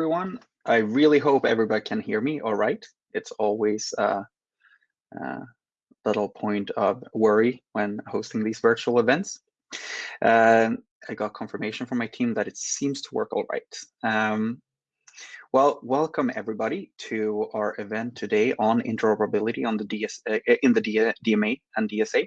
everyone. I really hope everybody can hear me all right. It's always a, a little point of worry when hosting these virtual events. Uh, I got confirmation from my team that it seems to work all right. Um, well, welcome everybody to our event today on interoperability on the DS, uh, in the DMA and DSA.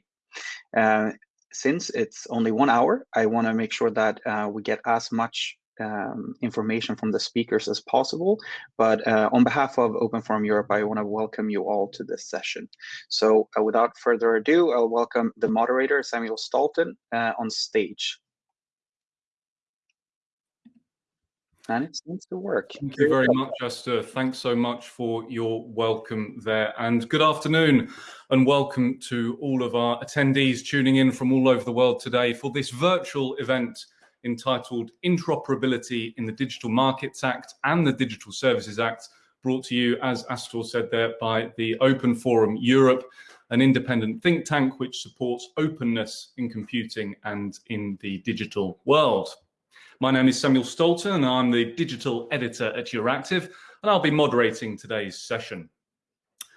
Uh, since it's only one hour, I want to make sure that uh, we get as much um, information from the speakers as possible. But uh, on behalf of Open Forum Europe, I want to welcome you all to this session. So uh, without further ado, I'll welcome the moderator, Samuel Stolton, uh, on stage. And it seems to work. Thank you very much, Esther. Thanks so much for your welcome there. And good afternoon and welcome to all of our attendees tuning in from all over the world today for this virtual event entitled Interoperability in the Digital Markets Act and the Digital Services Act, brought to you, as Esther said there, by the Open Forum Europe, an independent think tank which supports openness in computing and in the digital world. My name is Samuel Stolton and I'm the digital editor at Euractiv, and I'll be moderating today's session.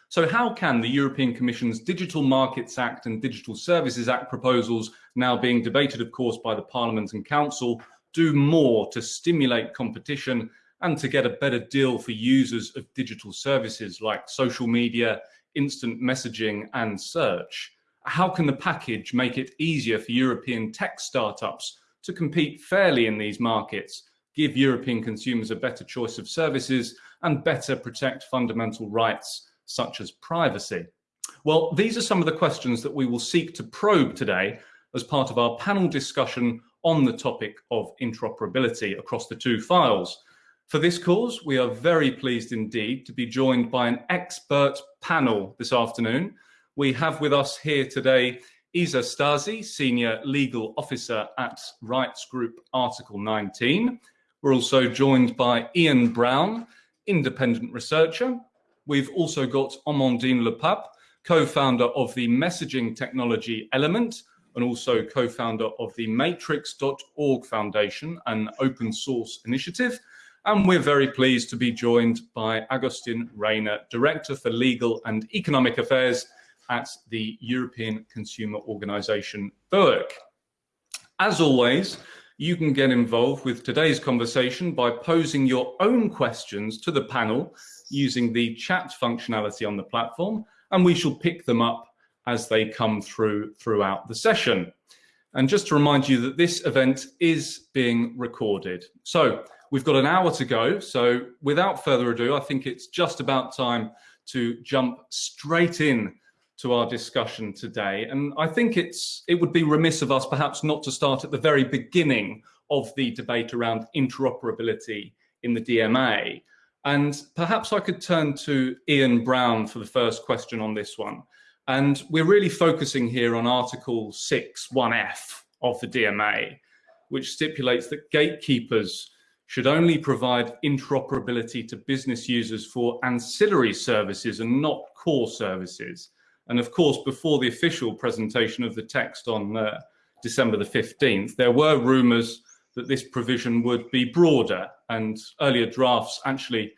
So how can the European Commission's Digital Markets Act and Digital Services Act proposals, now being debated, of course, by the Parliament and Council, do more to stimulate competition and to get a better deal for users of digital services like social media, instant messaging and search? How can the package make it easier for European tech startups to compete fairly in these markets, give European consumers a better choice of services and better protect fundamental rights such as privacy? Well, these are some of the questions that we will seek to probe today as part of our panel discussion on the topic of interoperability across the two files. For this cause, we are very pleased indeed to be joined by an expert panel this afternoon. We have with us here today Isa Stasi, Senior Legal Officer at Rights Group Article 19. We're also joined by Ian Brown, Independent Researcher, We've also got Amandine Le Pape, co-founder of the messaging technology element and also co-founder of the matrix.org Foundation, an open source initiative. And we're very pleased to be joined by Agustin Reyna, Director for Legal and Economic Affairs at the European Consumer Organization, BEUC. As always, you can get involved with today's conversation by posing your own questions to the panel using the chat functionality on the platform, and we shall pick them up as they come through throughout the session. And just to remind you that this event is being recorded. So we've got an hour to go. So without further ado, I think it's just about time to jump straight in to our discussion today. And I think it's it would be remiss of us perhaps not to start at the very beginning of the debate around interoperability in the DMA. And perhaps I could turn to Ian Brown for the first question on this one. And we're really focusing here on Article 6, 1F of the DMA, which stipulates that gatekeepers should only provide interoperability to business users for ancillary services and not core services. And of course, before the official presentation of the text on uh, December the 15th, there were rumors that this provision would be broader and earlier drafts actually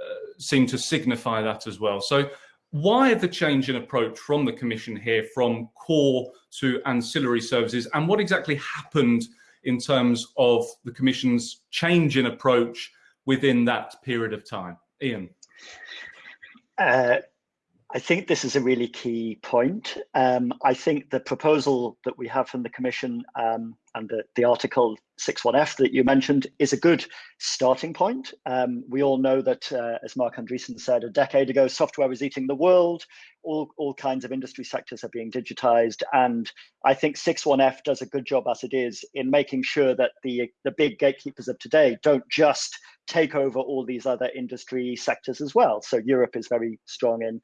uh, seem to signify that as well. So why the change in approach from the Commission here from core to ancillary services and what exactly happened in terms of the Commission's change in approach within that period of time? Ian. Uh, I think this is a really key point. Um, I think the proposal that we have from the Commission um, and the, the Article 61F that you mentioned is a good starting point. Um, we all know that, uh, as Marc Andreessen said a decade ago, software was eating the world. All, all kinds of industry sectors are being digitized. And I think 61F does a good job as it is in making sure that the, the big gatekeepers of today don't just take over all these other industry sectors as well. So Europe is very strong in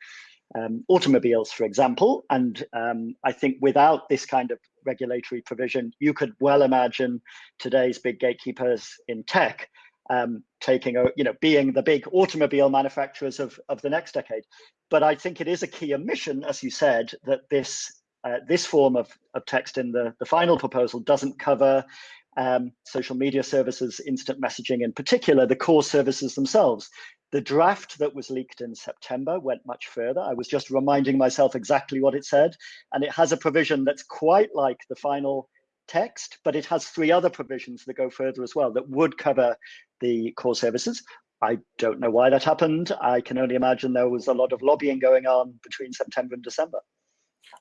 um, automobiles, for example. And um, I think without this kind of regulatory provision, you could well imagine today's big gatekeepers in tech um, taking, a, you know, being the big automobile manufacturers of, of the next decade. But I think it is a key omission, as you said, that this uh, this form of, of text in the, the final proposal doesn't cover um, social media services, instant messaging in particular, the core services themselves. The draft that was leaked in September went much further. I was just reminding myself exactly what it said, and it has a provision that's quite like the final text, but it has three other provisions that go further as well that would cover the core services. I don't know why that happened. I can only imagine there was a lot of lobbying going on between September and December.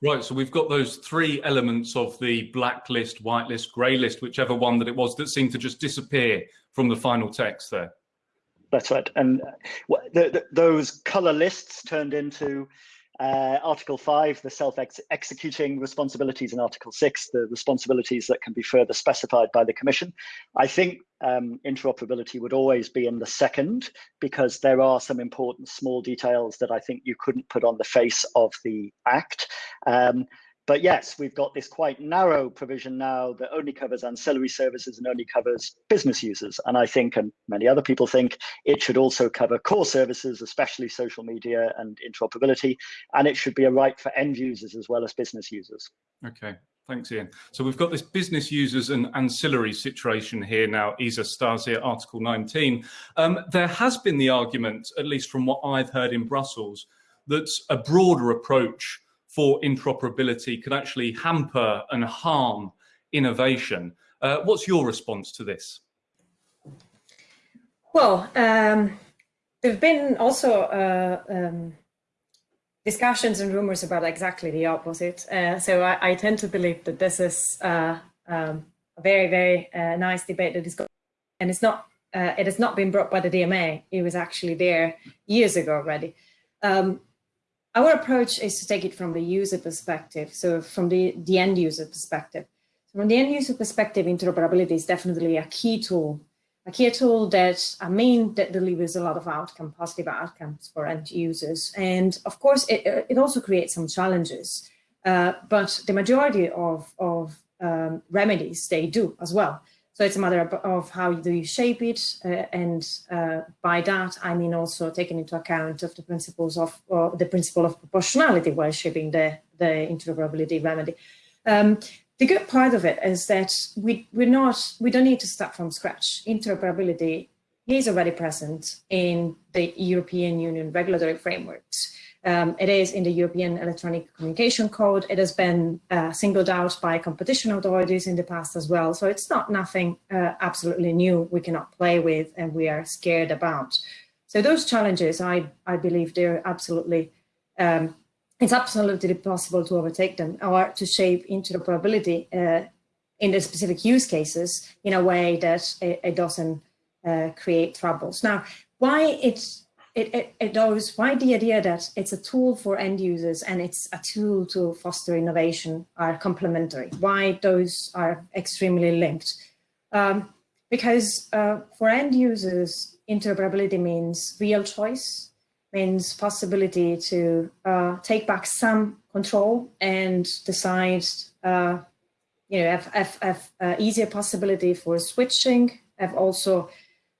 Right, so we've got those three elements of the blacklist, whitelist, grey list, whichever one that it was, that seemed to just disappear from the final text there. That's right. And uh, the, the, those colour lists turned into uh, Article 5, the self-executing responsibilities, and Article 6, the responsibilities that can be further specified by the Commission. I think um, interoperability would always be in the second because there are some important small details that I think you couldn't put on the face of the Act. Um, but yes, we've got this quite narrow provision now that only covers ancillary services and only covers business users. And I think, and many other people think, it should also cover core services, especially social media and interoperability. And it should be a right for end users as well as business users. Okay, Thanks, Ian. So we've got this business users and ancillary situation here now, Isa Stasia Article 19. Um, there has been the argument, at least from what I've heard in Brussels, that a broader approach for interoperability could actually hamper and harm innovation. Uh, what's your response to this? Well, um, there have been also uh, um, discussions and rumors about exactly the opposite. Uh, so I, I, tend to believe that this is uh, um, a very, very uh, nice debate that is going and it's not, uh, it has not been brought by the DMA. It was actually there years ago already. Um, our approach is to take it from the user perspective, so from the, the end user perspective. From the end user perspective, interoperability is definitely a key tool, a key tool that I mean that delivers a lot of outcome, positive outcomes for end users. And of course, it, it also creates some challenges, uh, but the majority of, of um, remedies, they do as well. So it's a matter of how do you shape it, uh, and uh, by that I mean also taking into account of the principles of the principle of proportionality while shaping the the interoperability remedy. Um, the good part of it is that we we're not we don't need to start from scratch. Interoperability is already present in the European Union regulatory frameworks. Um, it is in the European Electronic Communication Code. It has been uh, singled out by competition authorities in the past as well. So it's not nothing uh, absolutely new we cannot play with and we are scared about. So those challenges, I, I believe they're absolutely, um, it's absolutely possible to overtake them or to shape interoperability uh, in the specific use cases in a way that it, it doesn't uh, create troubles. Now, why it's it, it, it the idea that it's a tool for end users and it's a tool to foster innovation are complementary, why those are extremely linked. Um, because uh, for end users, interoperability means real choice, means possibility to uh, take back some control and decide, uh, you know, have, have, have uh, easier possibility for switching, have also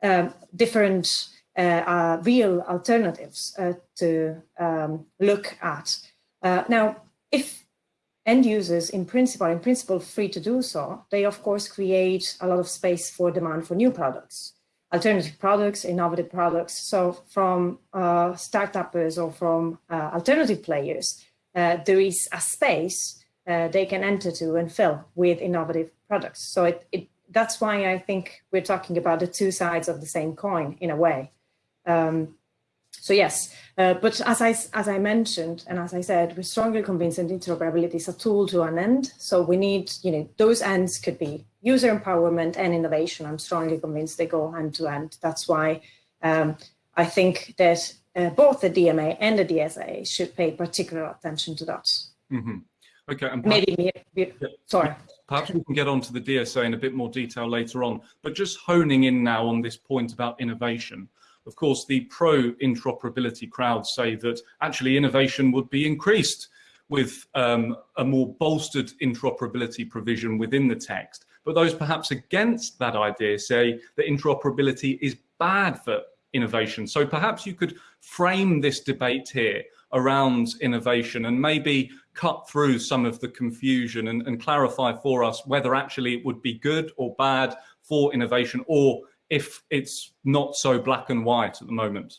um, different real alternatives uh, to um, look at. Uh, now, if end users in principle are in principle free to do so, they of course create a lot of space for demand for new products, alternative products, innovative products. So from uh, startups or from uh, alternative players, uh, there is a space they can enter to and fill with innovative products. So it, it, that's why I think we're talking about the two sides of the same coin in a way. Um, so yes, uh, but as I, as I mentioned, and as I said, we're strongly convinced that interoperability is a tool to an end. So we need, you know, those ends could be user empowerment and innovation. I'm strongly convinced they go hand to hand. That's why um, I think that uh, both the DMA and the DSA should pay particular attention to that. Mm -hmm. Okay. And Maybe, yeah. sorry. Perhaps we can get on to the DSA in a bit more detail later on, but just honing in now on this point about innovation. Of course, the pro-interoperability crowds say that actually innovation would be increased with um, a more bolstered interoperability provision within the text. But those perhaps against that idea say that interoperability is bad for innovation. So perhaps you could frame this debate here around innovation and maybe cut through some of the confusion and, and clarify for us whether actually it would be good or bad for innovation or if it's not so black and white at the moment?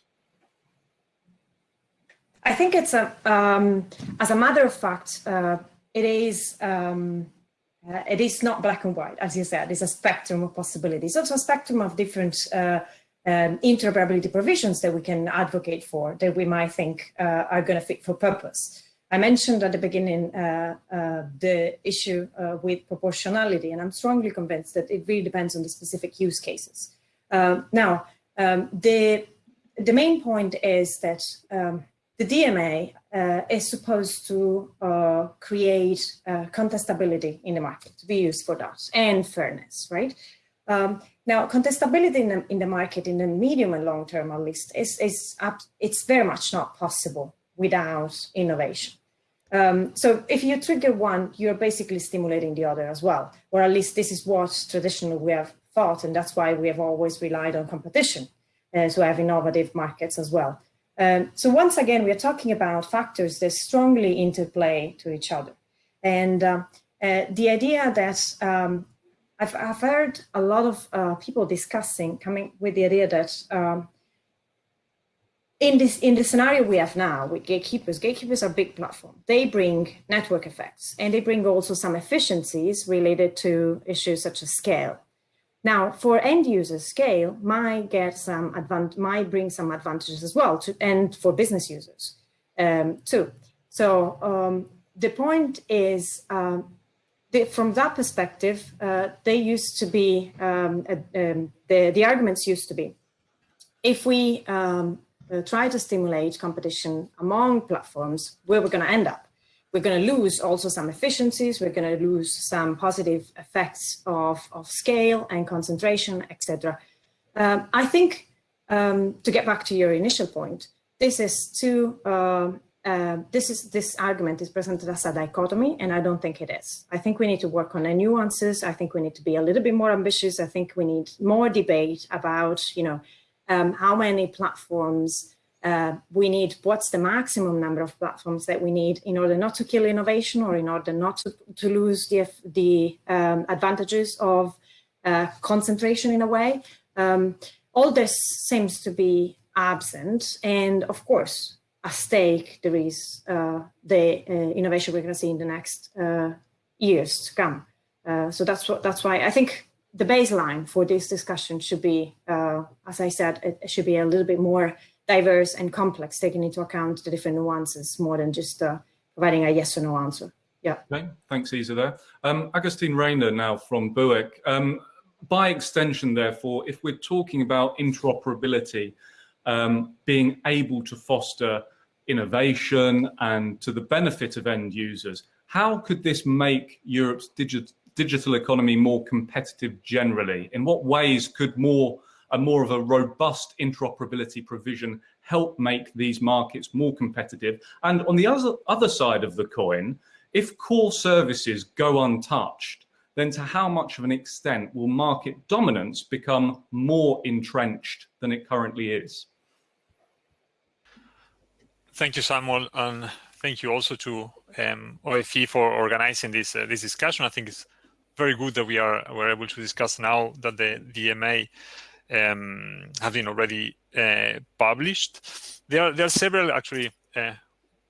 I think it's a, um, as a matter of fact, uh, it is, um, uh, it is not black and white, as you said, it's a spectrum of possibilities. Also a spectrum of different uh, um, interoperability provisions that we can advocate for that we might think uh, are going to fit for purpose. I mentioned at the beginning uh, uh, the issue with proportionality, and I'm strongly convinced that it really depends on the specific use cases. Um, now, um, the, the main point is that um, the DMA uh, is supposed to uh, create uh, contestability in the market, to be used for that, and fairness, right? Um, now, contestability in the, in the market in the medium and long term, at least, is, is up, it's very much not possible without innovation. Um, so if you trigger one, you're basically stimulating the other as well, or at least this is what traditionally we have thought, and that's why we have always relied on competition uh, to have innovative markets as well. Um, so once again, we are talking about factors that strongly interplay to each other. And uh, uh, the idea that um, I've, I've, heard a lot of uh, people discussing, coming with the idea that um, in this in the scenario we have now with gatekeepers, gatekeepers are big platform. They bring network effects and they bring also some efficiencies related to issues such as scale. Now, for end users, scale might get some might bring some advantages as well, to, and for business users um, too. So um, the point is, um, from that perspective, uh, they used to be um, uh, the the arguments used to be, if we um, uh, try to stimulate competition among platforms, where we're going to end up we're going to lose also some efficiencies. We're going to lose some positive effects of, of scale and concentration, etc. Um, I think um, to get back to your initial point, this is too, uh, uh, this is this argument is presented as a dichotomy, and I don't think it is. I think we need to work on the nuances. I think we need to be a little bit more ambitious. I think we need more debate about, you know, um, how many platforms uh, we need what's the maximum number of platforms that we need in order not to kill innovation or in order not to, to lose the, the um, advantages of uh, concentration in a way. Um, all this seems to be absent. And of course, at stake, there is uh, the uh, innovation we're going to see in the next uh, years to come. Uh, so that's what that's why I think the baseline for this discussion should be, as I said, it should be a little bit more diverse and complex, taking into account the different nuances more than just uh, providing a yes or no answer. Yeah. Okay, thanks, Isa there. Um, Agustin Reyna now from BEUC. Um, by extension, therefore, if we're talking about interoperability, um, being able to foster innovation and to the benefit of end users, how could this make Europe's digit digital economy more competitive generally? In what ways could more a more of a robust interoperability provision help make these markets more competitive. And on the other, other side of the coin, if core services go untouched, then to how much of an extent will market dominance become more entrenched than it currently is? Thank you, Samuel, and thank you also to um, OFE for organizing this uh, this discussion. I think it's very good that we are we're able to discuss now that the DMA um, have been already uh, published. There are, there are several actually uh,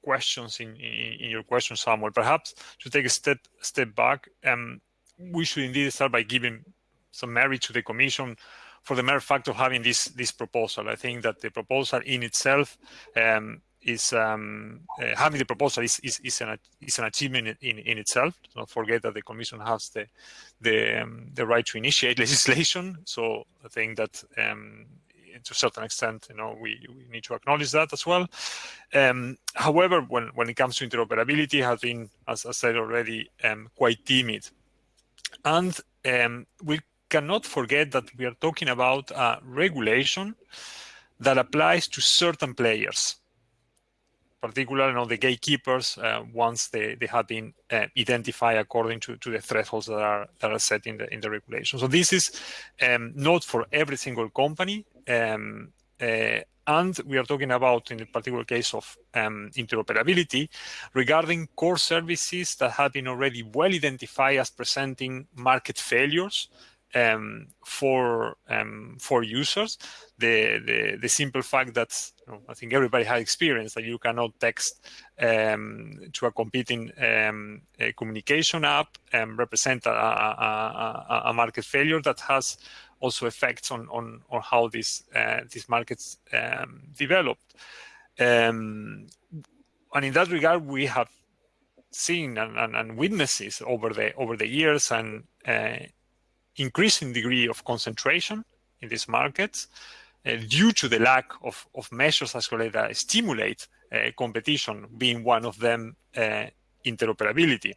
questions in, in, in, your question, Samuel. Perhaps to take a step step back, um, we should indeed start by giving some merit to the Commission for the mere fact of having this this proposal. I think that the proposal in itself um, is um, uh, having the proposal is, is, is, an, is an achievement in, in itself. Do not forget that the Commission has the the, um, the right to initiate legislation. So I think that um, to a certain extent, you know, we, we need to acknowledge that as well. Um, however, when, when it comes to interoperability, has been, as I said already, um, quite timid. And um, we cannot forget that we are talking about a regulation that applies to certain players particularly you know, the gatekeepers uh, once they, they have been uh, identified according to, to the thresholds that are that are set in the in the regulation. So this is um, not for every single company. Um, Uh, and we are talking about, in the particular case of um, interoperability, regarding core services that have been already well identified as presenting market failures um, for um, for users. The, the, the simple fact that you know, I think everybody has experienced that you cannot text um, to a competing um, a communication app and represent a, a, a, market failure that has also effects on on, on how these uh, these markets um, developed. Um, and in that regard, we have seen and, and, and, witnesses over the over the years and uh, increasing degree of concentration in these markets uh, due to the lack of, of measures as well that stimulate uh, competition, being one of them uh, interoperability.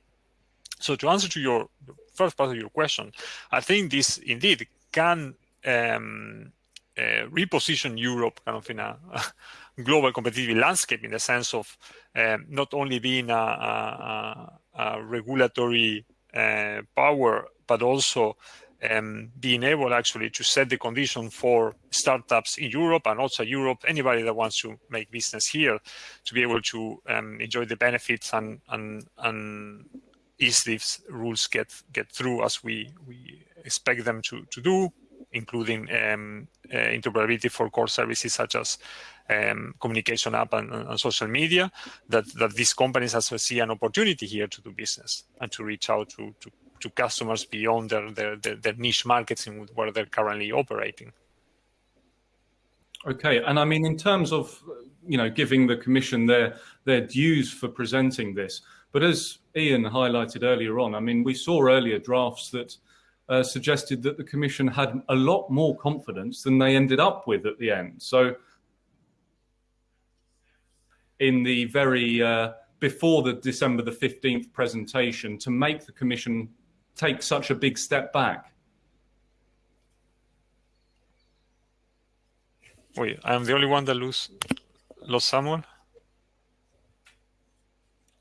So to answer to your first part of your question, I think this indeed can um, uh, reposition Europe kind of in a, a, global competitive landscape in the sense of um, not only being a, a, a regulatory uh, power, but also um, being able actually to set the condition for startups in Europe and also Europe, anybody that wants to make business here, to be able to um, enjoy the benefits and and and if these rules get get through as we we expect them to to do, including um, uh, interoperability for core services such as um, communication app and, and, social media, that, that these companies also see an opportunity here to do business and to reach out to, to to customers beyond their, their, their, their niche markets in where they're currently operating. Okay, and I mean, in terms of, you know, giving the Commission their, their dues for presenting this, but as Ian highlighted earlier on, I mean, we saw earlier drafts that uh, suggested that the Commission had a lot more confidence than they ended up with at the end. So in the very, uh, before the December the 15th presentation, to make the Commission take such a big step back? Wait, I'm the only one that lose, lost Samuel?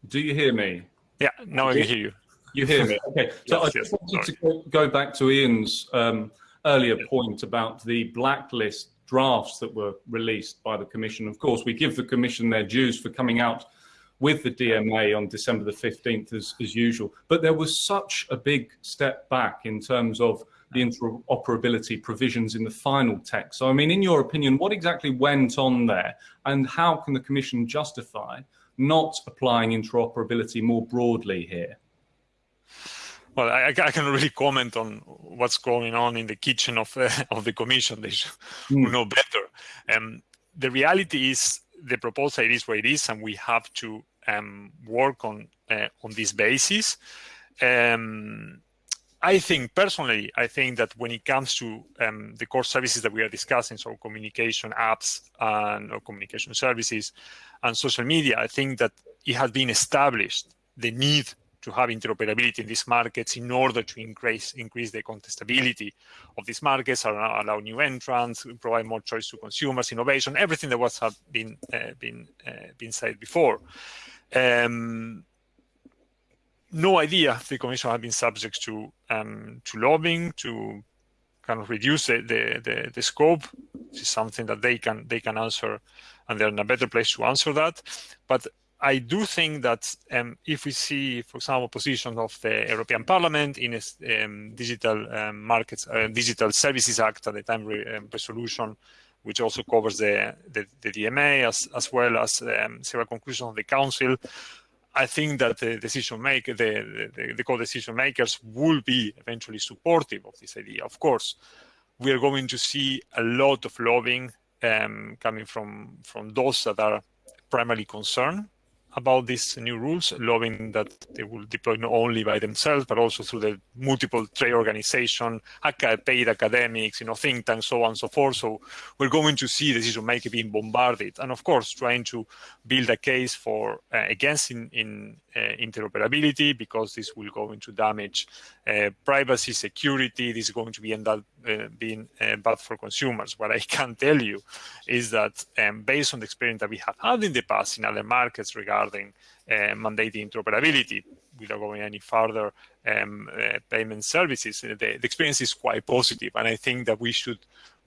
Do you hear me? Yeah, now I can hear you. You hear me? Okay. So yes, I just yes, wanted sorry. to go back to Ian's um, earlier point about the blacklist drafts that were released by the Commission. Of course, we give the Commission their dues for coming out with the DMA on December the 15th as, as usual. But there was such a big step back in terms of the interoperability provisions in the final text. So, I mean, in your opinion, what exactly went on there and how can the Commission justify not applying interoperability more broadly here? Well, I, I can really comment on what's going on in the kitchen of, uh, of the Commission. They should mm. know better. Um, the reality is the proposal is what it is, and we have to um, work on uh, on this basis. Um, I think personally, I think that when it comes to um, the core services that we are discussing, so communication apps and or communication services and social media, I think that it has been established the need to have interoperability in these markets in order to increase increase the contestability of these markets, allow new entrants, provide more choice to consumers, innovation, everything that was have been uh, been uh, been said before. Um, no idea if the Commission has been subject to um, to lobbying to kind of reduce the, the, the, the, scope. This is something that they can they can answer, and they're in a better place to answer that. But I do think that um, if we see, for example, position of the European Parliament in a um, digital um, markets, uh, digital services act at the time re um, resolution which also covers the, the, the DMA as, as well as um, several conclusions of the council. I think that the decision maker, the, the, the co-decision makers will be eventually supportive of this idea. Of course, we are going to see a lot of lobbying um, coming from, from those that are primarily concerned about these new rules, lobbying that they will deploy not only by themselves, but also through the multiple trade organization, paid academics, you know, think tanks, so on and so forth. So we're going to see decision making being bombarded. And of course, trying to build a case for uh, against in, in uh, interoperability because this will go into damage uh, privacy, security. This is going to be end up uh, being uh, bad for consumers. What I can tell you is that um, based on the experience that we have had in the past in other markets regarding uh, mandating interoperability, without going any further, um, uh, payment services, the, the, experience is quite. And I think that we should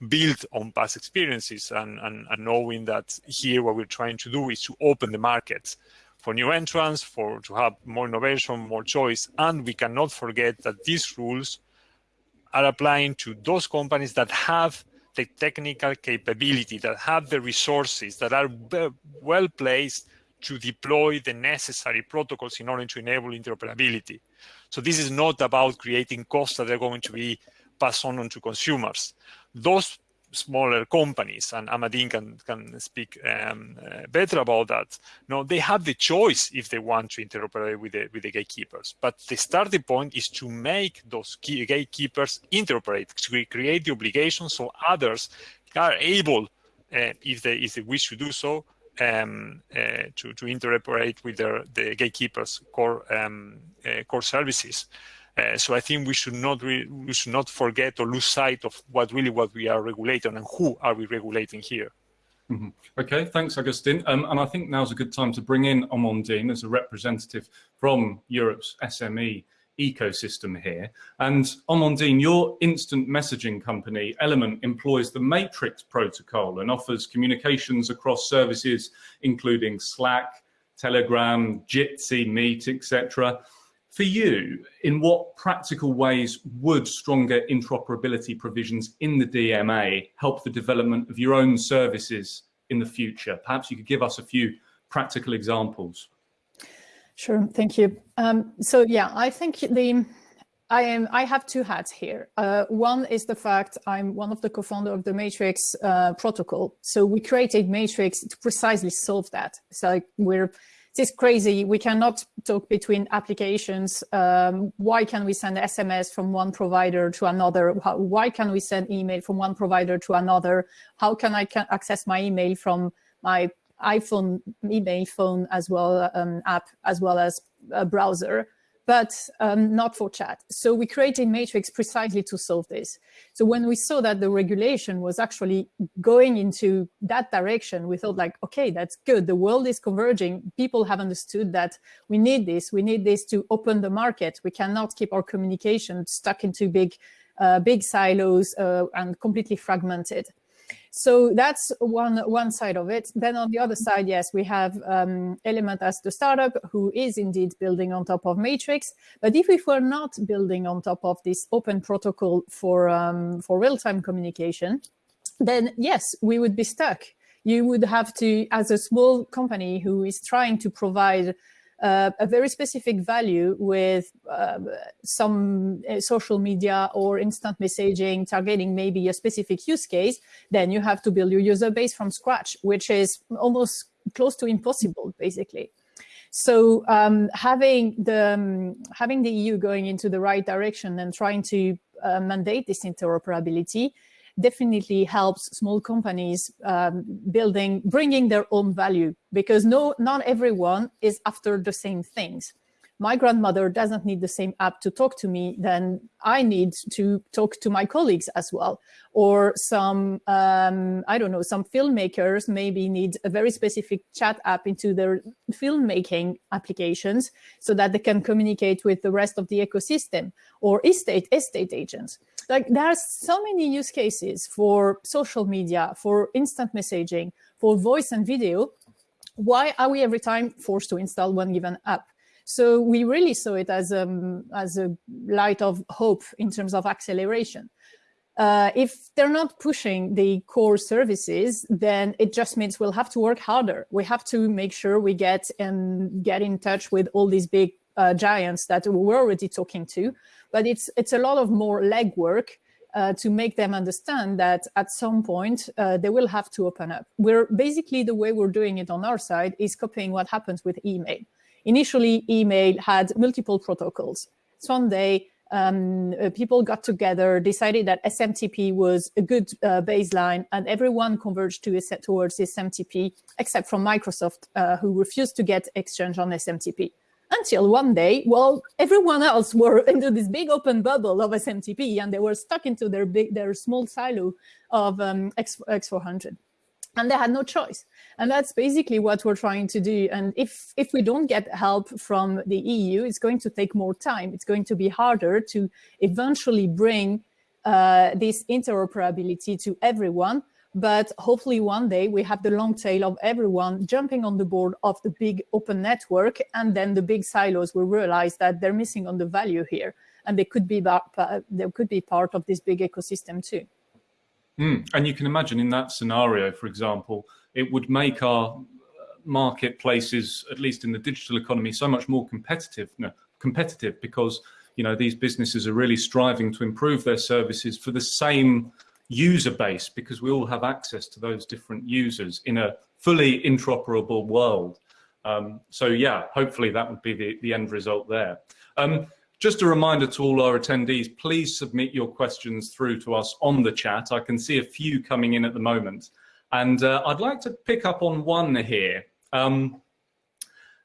build on past experiences and, and, and knowing that here what we're trying to do is to open the markets for new entrants, for to have more innovation, more choice. And we cannot forget that these rules are applying to those companies that have the technical capability, that have the resources, that are well placed to deploy the necessary protocols in order to enable interoperability. So this is not about creating costs that are going to be passed on, on to consumers. Those smaller companies, and Amandine can, can speak um, uh, better about that. No, they have the choice if they want to interoperate with the, with the gatekeepers. But the starting point is to make those gatekeepers interoperate, to create the obligation so others are able, uh, if, they, if they wish to do so, um, uh, to, to interoperate with their, the gatekeepers' core, um, uh, core services. Uh, so I think we should not we should not forget or lose sight of what really what we are regulating and who are we regulating here. Mm -hmm. Okay, thanks, Agustin. Um, and I think now's a good time to bring in Amandine as a representative from Europe's SME ecosystem here. And Amandine, your instant messaging company, Element, employs the Matrix protocol and offers communications across services, including Slack, Telegram, Jitsi, Meet, etc. For you, in what practical ways would stronger interoperability provisions in the DMA help the development of your own services in the future? Perhaps you could give us a few practical examples. Sure, thank you. Um, so yeah, I think the I am. I have two hats here. Uh, one is the fact I'm one of the co-founder of the Matrix uh, protocol. So we created Matrix to precisely solve that. It's like we're this is crazy. We cannot talk between applications. Um, why can we send SMS from one provider to another? How, why can we send email from one provider to another? How can I can access my email from my iPhone email phone as well um, app as well as a browser? but um, not for chat. So we created Matrix precisely to solve this. So when we saw that the regulation was actually going into that direction, we thought like, okay, that's good. The world is converging. People have understood that we need this. We need this to open the market. We cannot keep our communication stuck into big, uh, big silos uh, and completely fragmented. So that's one, one side of it. Then on the other side, yes, we have um, Element as the startup who is indeed building on top of Matrix. But if we were not building on top of this open protocol for, um, for real-time communication, then yes, we would be stuck. You would have to, as a small company who is trying to provide uh, a very specific value with uh, some social media or instant messaging targeting maybe a specific use case, then you have to build your user base from scratch, which is almost close to impossible, basically. So um, having the um, having the EU going into the right direction and trying to uh, mandate this interoperability definitely helps small companies um, building, bringing their own value because no, not everyone is after the same things my grandmother doesn't need the same app to talk to me, then I need to talk to my colleagues as well. Or some, um, I don't know, some filmmakers maybe need a very specific chat app into their filmmaking applications so that they can communicate with the rest of the ecosystem or estate, estate agents. Like there are so many use cases for social media, for instant messaging, for voice and video. Why are we every time forced to install one given app? So we really saw it as, um, as a light of hope in terms of acceleration. Uh, if they're not pushing the core services, then it just means we'll have to work harder. We have to make sure we get and get in touch with all these big uh, giants that we're already talking to. But it's it's a lot of more legwork uh, to make them understand that at some point uh, they will have to open up. We're basically the way we're doing it on our side is copying what happens with email. Initially, email had multiple protocols. Sunday, um, uh, people got together, decided that SMTP was a good uh, baseline, and everyone converged to towards SMTP, except from Microsoft, uh, who refused to get Exchange on SMTP. Until one day, well, everyone else were into this big open bubble of SMTP, and they were stuck into their big, their small silo of um, X, X400 and they had no choice. And that's basically what we're trying to do. And if, if we don't get help from the EU, it's going to take more time. It's going to be harder to eventually bring uh, this interoperability to everyone. But hopefully one day we have the long tail of everyone jumping on the board of the big open network, and then the big silos will realize that they're missing on the value here, and they could be they could be part of this big ecosystem too. Mm. And you can imagine in that scenario, for example, it would make our marketplaces, at least in the digital economy, so much more competitive. No, competitive because you know these businesses are really striving to improve their services for the same user base because we all have access to those different users in a fully interoperable world. Um, so yeah, hopefully that would be the, the end result there. Um, just a reminder to all our attendees, please submit your questions through to us on the chat. I can see a few coming in at the moment. And uh, I'd like to pick up on one here. Um,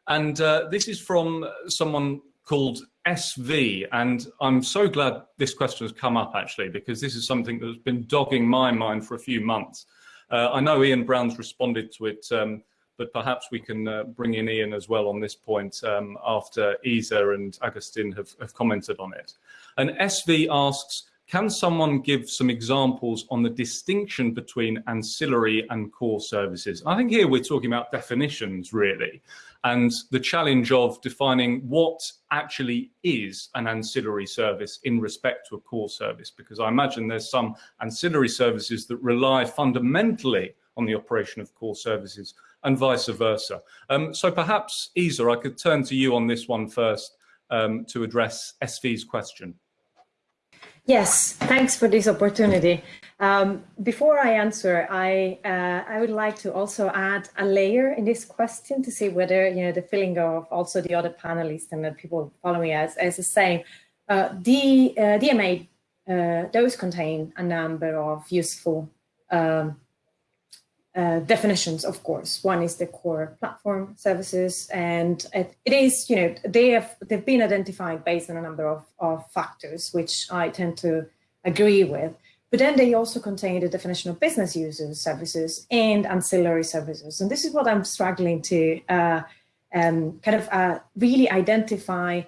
and uh, this is from someone called SV. And I'm so glad this question has come up actually, because this is something that's been dogging my mind for a few months. Uh, I know Ian Brown's responded to it, um, but perhaps we can uh, bring in Ian as well on this point um, after Isa and Agustin have, have commented on it. And SV asks, can someone give some examples on the distinction between ancillary and core services? I think here we're talking about definitions really, and the challenge of defining what actually is an ancillary service in respect to a core service, because I imagine there's some ancillary services that rely fundamentally on the operation of core services and vice versa. Um, so perhaps, Isa, I could turn to you on this one first um, to address SV's question. Yes, thanks for this opportunity. Um, before I answer, I uh, I would like to also add a layer in this question to see whether you know the feeling of also the other panelists and the people following us as the same. Uh, the uh, DMA uh, those contain a number of useful um, uh, definitions, of course. One is the core platform services, and it, is, you know, they have they've been identified based on a number of, of factors, which I tend to agree with. But then they also contain the definition of business users services and ancillary services, and this is what I'm struggling to uh, um, kind of uh, really identify.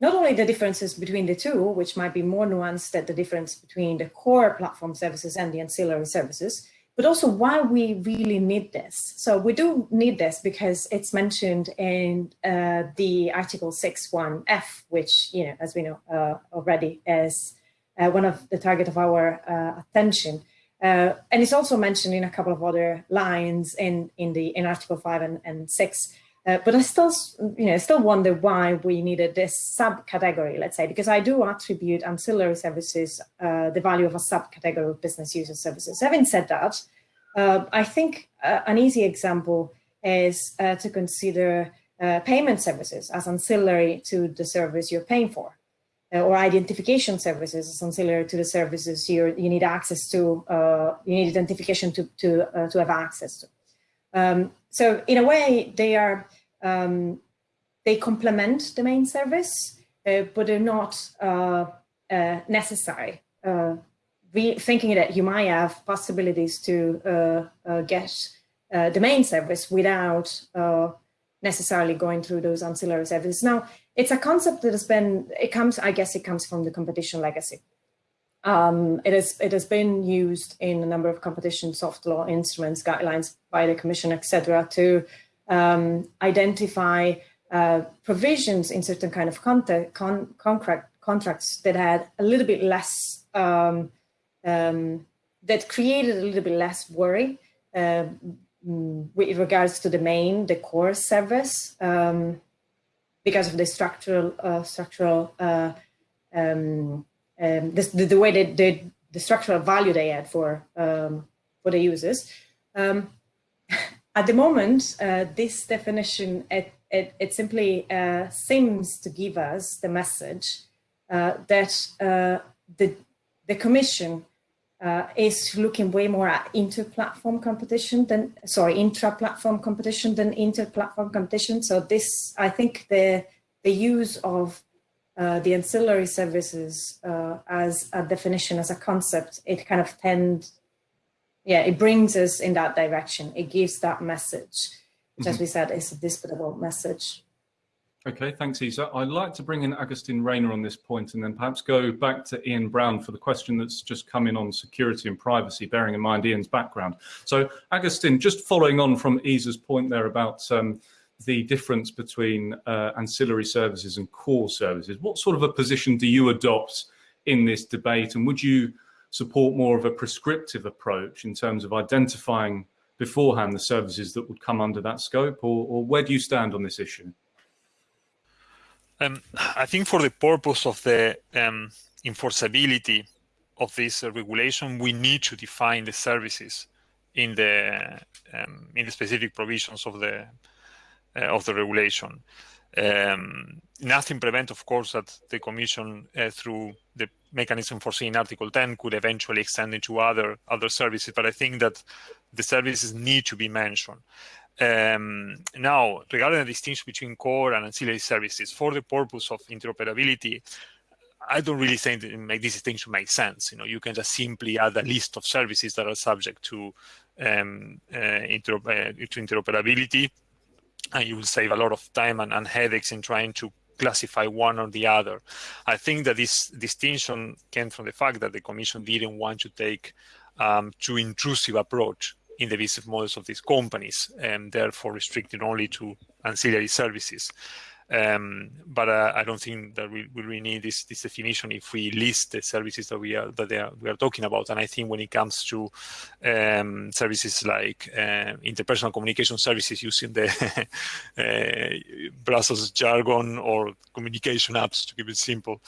Not only the differences between the two, which might be more nuanced than the difference between the core platform services and the ancillary services, but also why we really need this. So we do need this because it's mentioned in uh, the Article 6.1f, which, you know, as we know uh, already is uh, one of the target of our uh, attention. Uh, and it's also mentioned in a couple of other lines in, in the in Article 5 and, and 6. Uh, but I still, you know, still wonder why we needed this subcategory, let's say, because I do attribute ancillary services uh, the value of a subcategory of business user services. Having said that, uh, I think uh, an easy example is uh, to consider uh, payment services as ancillary to the service you're paying for, or identification services as ancillary to the services you you need access to, you need identification to to to have access to. Um, so in a way, they are um, they complement the main service, uh, but they're not uh, uh, necessary. Uh, thinking that you might have possibilities to uh, get the main service without necessarily going through those ancillary services. Now, it's a concept that has been, it comes, I guess it comes from the competition legacy. Um, it, has, it has been used in a number of competition soft law instruments, guidelines by the commission, etc., to um, identify uh, provisions in certain kind of contact, con contract, contracts that had a little bit less, um, um, that created a little bit less worry uh, with regards to the main, the core service, um, because of the structural, uh, structural, uh, um, um, the, the, way that the, the structural value they had for, for the users. Um, at the moment, uh, this definition, it, it, it simply uh, seems to give us the message uh, that uh, the, the Commission uh, is looking way more at inter-platform competition than, sorry, intra-platform competition than inter-platform competition. So this, I think the, the use of uh, the ancillary services as a definition, as a concept, it kind of tend yeah, it brings us in that direction. It gives that message, which, as mm-hmm. we said, is a disputable message. Okay, thanks, Isa. I'd like to bring in Agustin Reyna on this point and then perhaps go back to Ian Brown for the question that's just come in on security and privacy, bearing in mind Ian's background. So, Agustin, just following on from Isa's point there about um, the difference between uh, ancillary services and core services, what sort of a position do you adopt in this debate? And would you support more of a prescriptive approach in terms of identifying beforehand the services that would come under that scope, or, or where do you stand on this issue? Um, I think for the purpose of the um, enforceability of this uh, regulation, we need to define the services in the um, in the specific provisions of the uh, of the regulation. Um, nothing prevent, of course, that the Commission, uh, through the mechanism foreseen in Article 10, could eventually extend into other other services. But I think that the services need to be mentioned. Um, now, regarding the distinction between core and ancillary services, for the purpose of interoperability, I don't really think make this distinction make sense. You know, you can just simply add a list of services that are subject to um, uh, uh, to interoperability, and you will save a lot of time and, and headaches in trying to classify one or the other. I think that this distinction came from the fact that the Commission didn't want to take um, too intrusive approach in the business models of these companies and therefore restricted only to ancillary services. Um, but uh, I don't think that we, we really need this, this definition if we list the services that we are that are, we are talking about. And I think when it comes to um, services like uh, interpersonal communication services using the uh, Brussels jargon or communication apps, to keep it simple,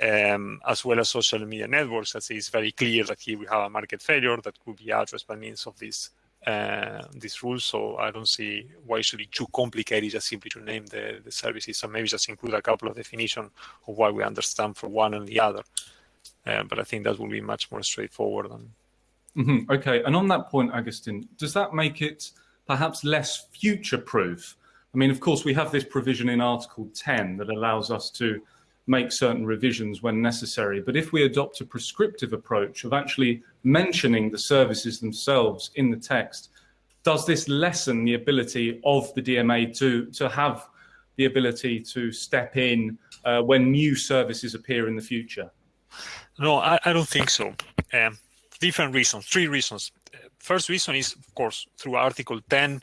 um, as well as social media networks, as it's very clear that here we have a market failure that could be addressed by means of this uh, these rules. So I don't see why it should be too complicated just simply to name the, the services. So maybe just include a couple of definitions of what we understand for one and the other. Uh, but I think that will be much more straightforward. Mm -hmm. Okay. And on that point, Agustin, does that make it perhaps less future-proof? I mean, of course, we have this provision in Article 10 that allows us to make certain revisions when necessary. But if we adopt a prescriptive approach of actually mentioning the services themselves in the text, does this lessen the ability of the DMA to, to have the ability to step in uh, when new services appear in the future? No, I, I don't think so. Um, different reasons, three reasons. First reason is, of course, through Article 10, uh,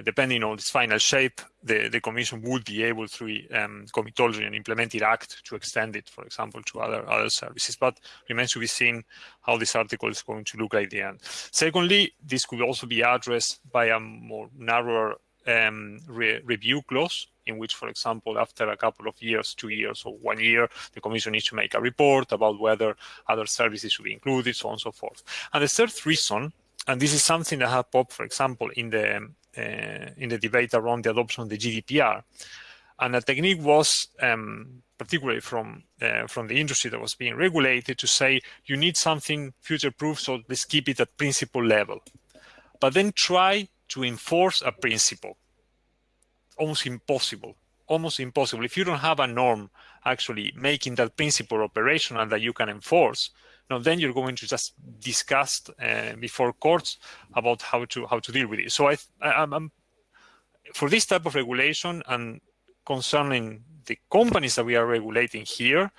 depending on its final shape, the, the Commission would be able through um, comitology and implemented act to extend it, for example, to other other services. But remains to be seen how this article is going to look at the end. Secondly, this could also be addressed by a more narrower um, re review clause in which, for example, after a couple of years, two years or one year, the Commission needs to make a report about whether other services should be included, so on and so forth. And the third reason, and this is something that has popped, for example, in the uh, in the debate around the adoption of the GDPR. And the technique was, um, particularly from uh, from the industry that was being regulated, to say you need something future-proof, so let's keep it at principle level. But then try to enforce a principle. Almost impossible. Almost impossible. If you don't have a norm actually making that principle operational that you can enforce, now, then you're going to just discuss uh, before courts about how to how to deal with it. So I, I am for this type of regulation and concerning the companies that we are regulating here,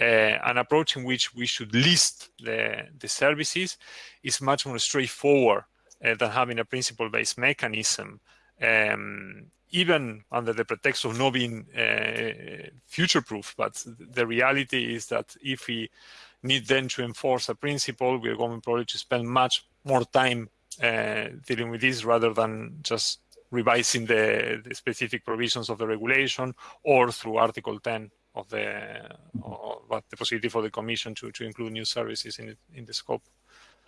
uh, an approach in which we should list the, the services is much more straightforward uh, than having a principle-based mechanism, um, even under the pretext of not being uh, future-proof. But the reality is that if we need then to enforce a principle, we're going probably to spend much more time uh, dealing with this rather than just revising the, the, specific provisions of the regulation or through Article 10 of the of the possibility for the Commission to, to include new services in, in the scope.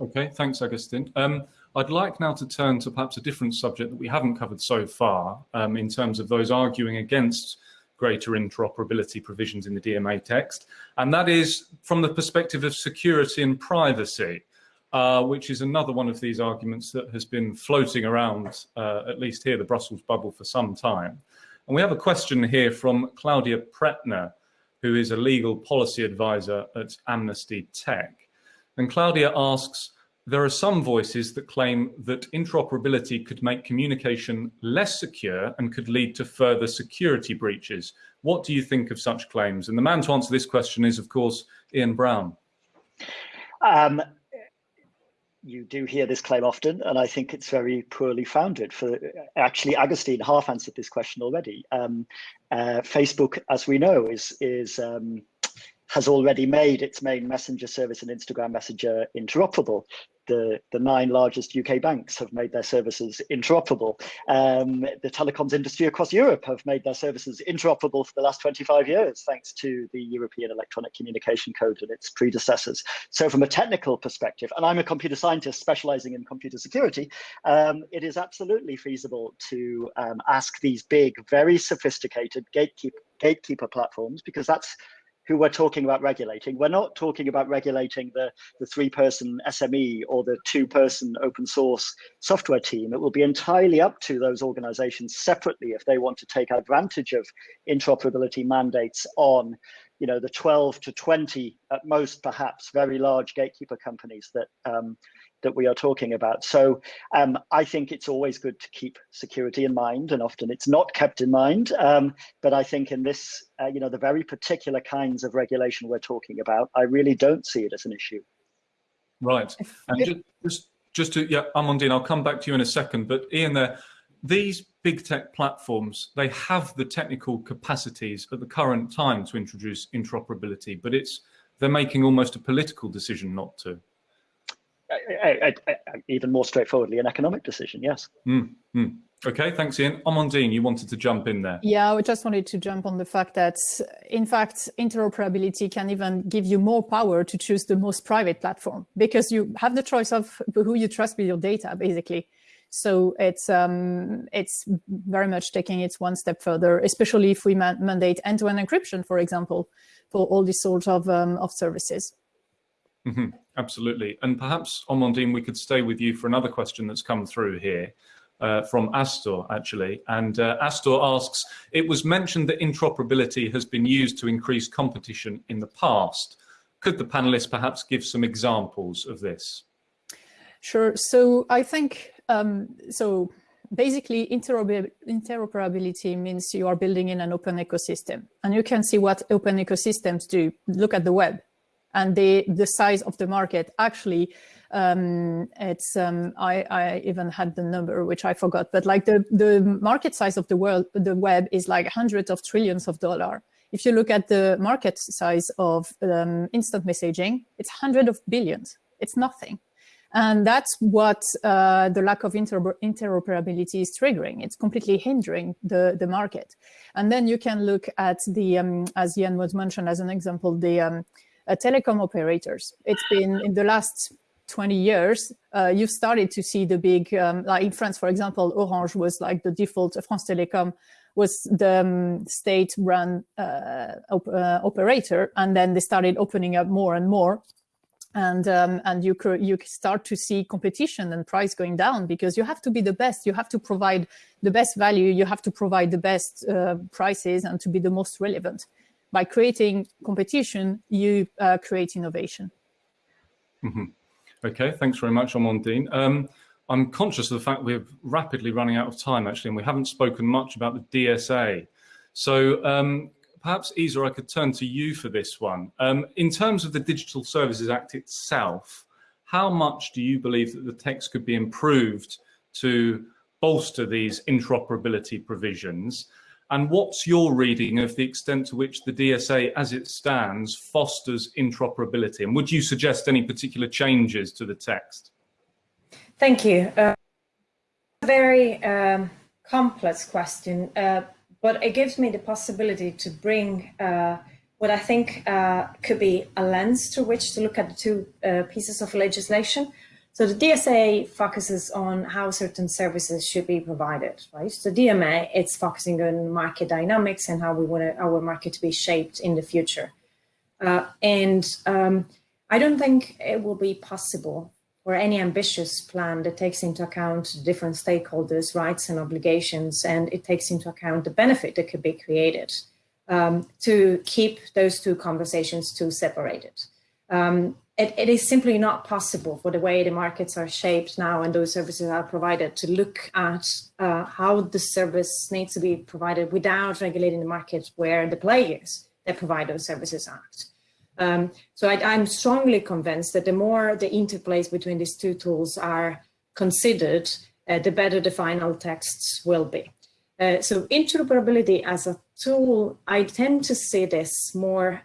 Okay, thanks, Agustin. Um, I'd like now to turn to perhaps a different subject that we haven't covered so far um, in terms of those arguing against greater interoperability provisions in the DMA text, and that is from the perspective of security and privacy, uh, which is another one of these arguments that has been floating around, uh, at least here, the Brussels bubble for some time. And we have a question here from Claudia Prettner, who is a legal policy advisor at Amnesty Tech. And Claudia asks, there are some voices that claim that interoperability could make communication less secure and could lead to further security breaches. What do you think of such claims? And the man to answer this question is, of course, Ian Brown. Um, you do hear this claim often, and I think it's very poorly founded. For actually, Agustin half answered this question already. Um, uh, Facebook, as we know, is is um, has already made its main messenger service and Instagram Messenger interoperable the, the nine largest UK banks have made their services interoperable. Um, the telecoms industry across Europe have made their services interoperable for the last 25 years, thanks to the European Electronic Communication Code and its predecessors. So from a technical perspective, and I'm a computer scientist specializing in computer security, um, it is absolutely feasible to um, ask these big, very sophisticated gatekeeper, gatekeeper platforms, because that's who we're talking about regulating. We're not talking about regulating the, the three person SME or the two person open source software team. It will be entirely up to those organizations separately if they want to take advantage of interoperability mandates on you know, the 12 to 20 at most, perhaps very large gatekeeper companies that um, that we are talking about. So um, I think it's always good to keep security in mind, and often it's not kept in mind. Um, but I think in this, uh, you know, the very particular kinds of regulation we're talking about, I really don't see it as an issue. Right. And just, just, just to, yeah, Amandine, I'll come back to you in a second, but Ian there, these big tech platforms, they have the technical capacities at the current time to introduce interoperability, but it's they're making almost a political decision not to even more straightforwardly, an economic decision, yes. Mm, mm. Okay, thanks, Ian. Amandine, you wanted to jump in there. Yeah, I just wanted to jump on the fact that, in fact, interoperability can even give you more power to choose the most private platform because you have the choice of who you trust with your data, basically. So it's um, it's very much taking it one step further, especially if we man mandate end-to-end -end encryption, for example, for all these sorts of um, of services. Mm -hmm. Absolutely. And perhaps, Amandine, we could stay with you for another question that's come through here uh, from Esther, actually. And uh, Esther asks, it was mentioned that interoperability has been used to increase competition in the past. Could the panelists perhaps give some examples of this? Sure. So I think, um, so basically interoperability means you are building in an open ecosystem. And you can see what open ecosystems do. Look at the web and the the size of the market actually um, it's um, I, I even had the number which I forgot, but like the the market size of the world, the web is like hundreds of trillions of dollar. If you look at the market size of um, instant messaging, it's hundred of billions. It's nothing. And that's what uh, the lack of inter interoperability is triggering. It's completely hindering the, the market. And then you can look at the, um, as Ian was mentioned as an example, the um, telecom operators. It's been in the last 20 years, uh, you've started to see the big, um, like in France, for example, Orange was like the default, France Telecom was the um, state-run uh, op uh, operator, and then they started opening up more and more. And um, and you you start to see competition and price going down because you have to be the best. You have to provide the best value. You have to provide the best uh, prices and to be the most relevant by creating competition, you uh, create innovation. Mm -hmm. Okay, thanks very much, Amandine. Um, I'm conscious of the fact we're rapidly running out of time, actually, and we haven't spoken much about the DSA. So um, perhaps, Isa, I could turn to you for this one. Um, in terms of the Digital Services Act itself, how much do you believe that the text could be improved to bolster these interoperability provisions? And what's your reading of the extent to which the DSA, as it stands, fosters interoperability? And would you suggest any particular changes to the text? Thank you. Uh, very um, complex question, uh, but it gives me the possibility to bring uh, what I think uh, could be a lens through which to look at the two uh, pieces of legislation. So the DSA focuses on how certain services should be provided, right? So DMA, it's focusing on market dynamics and how we want our market to be shaped in the future. Uh, and um, I don't think it will be possible for any ambitious plan that takes into account the different stakeholders' rights and obligations, and it takes into account the benefit that could be created um, to keep those two conversations too separated. Um, it, it is simply not possible for the way the markets are shaped now and those services are provided to look at uh, how the service needs to be provided without regulating the market where the players that provide those services act. Um, so I, am strongly convinced that the more the interplays between these two tools are considered, uh, the better the final texts will be. Uh, so interoperability as a tool, I tend to see this more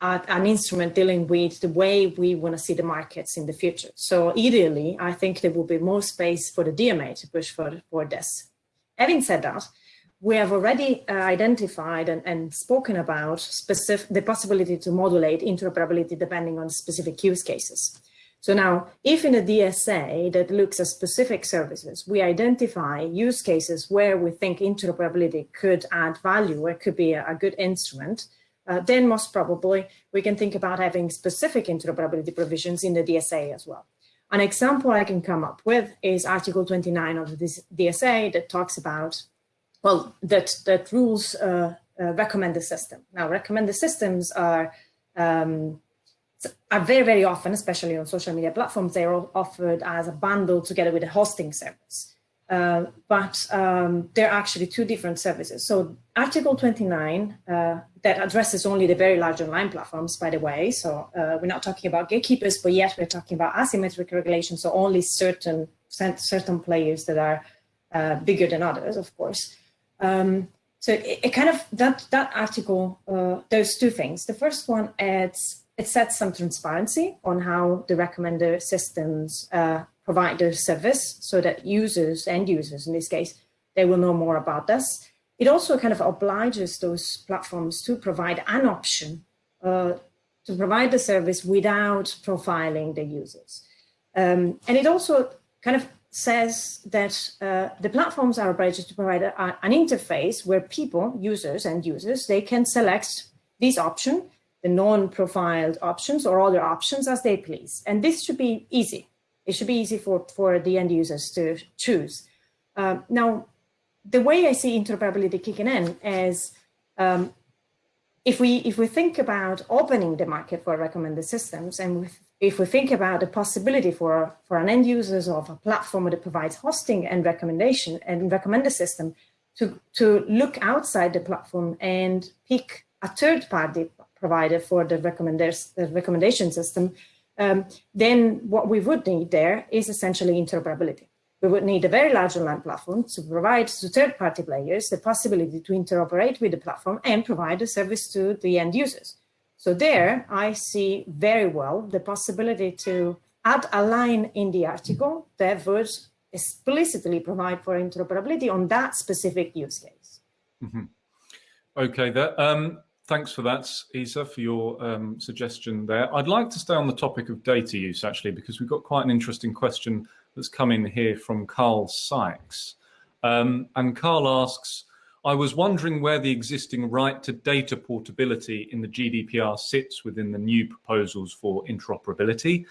uh an instrument dealing with the way we want to see the markets in the future. So ideally, I think there will be more space for the DMA to push for, for this. Having said that, we have already uh, identified and, and, spoken about specific, the possibility to modulate interoperability depending on specific use cases. So now, if in a DSA that looks at specific services, we identify use cases where we think interoperability could add value, or could be a, a good instrument, uh, then most probably we can think about having specific interoperability provisions in the DSA as well. An example I can come up with is Article 29 of the DSA that talks about, well, that, that rules uh, uh, recommended system. Now, recommended systems are um, are very, very often, especially on social media platforms, they're offered as a bundle together with a hosting service. Uh, but um, they're actually two different services. So Article 29 uh, that addresses only the very large online platforms, by the way. So uh, we're not talking about gatekeepers, but yet we're talking about asymmetric regulation. So only certain certain players that are uh, bigger than others, of course. Um, so it, it, kind of that that article uh, does two things. The first one adds it sets some transparency on how the recommender systems provide the service so that users, end users in this case, they will know more about this. It also kind of obliges those platforms to provide an option uh, to provide the service without profiling the users. Um, and it also kind of says that uh, the platforms are obliged to provide a, an interface where people, users and users, they can select this option, the non-profiled options or other options as they please. And this should be easy. It should be easy for, for the end users to choose. Um, now, the way I see interoperability kicking in is um, if we if we think about opening the market for recommended systems and if we think about the possibility for for an end users of a platform that provides hosting and recommendation and recommender system to to look outside the platform and pick a third party provider for the the recommendation system um, then what we would need there is essentially interoperability. We would need a very large online platform to provide to third-party players the possibility to interoperate with the platform and provide a service to the end users. So there, I see very well the possibility to add a line in the article that would explicitly provide for interoperability on that specific use case. Mm -hmm. Okay, that, um, Thanks for that, Isa, for your um, suggestion there. I'd like to stay on the topic of data use, actually, because we've got quite an interesting question that's come in here from Carl Sykes. Um, and Carl asks, I was wondering where the existing right to data portability in the GDPR sits within the new proposals for interoperability.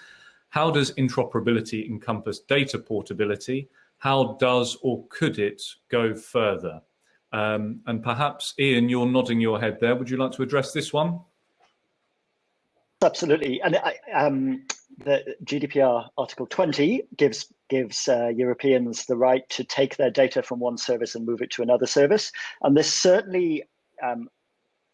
How does interoperability encompass data portability? How does or could it go further? Um, and perhaps, Ian, you're nodding your head there. Would you like to address this one? Absolutely. And I, um, the GDPR Article 20 gives gives uh, Europeans the right to take their data from one service and move it to another service. And this certainly um,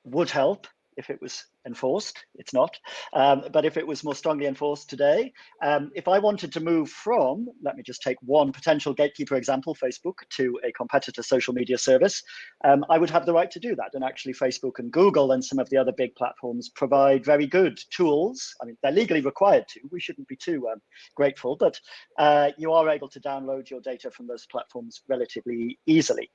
would help if it was enforced. It's not. Um, but if it was more strongly enforced today, um, if I wanted to move from, let me just take one potential gatekeeper example, Facebook, to a competitor social media service, um, I would have the right to do that. And actually Facebook and Google and some of the other big platforms provide very good tools. I mean, they're legally required to. We shouldn't be too um, grateful, but uh, you are able to download your data from those platforms relatively easily.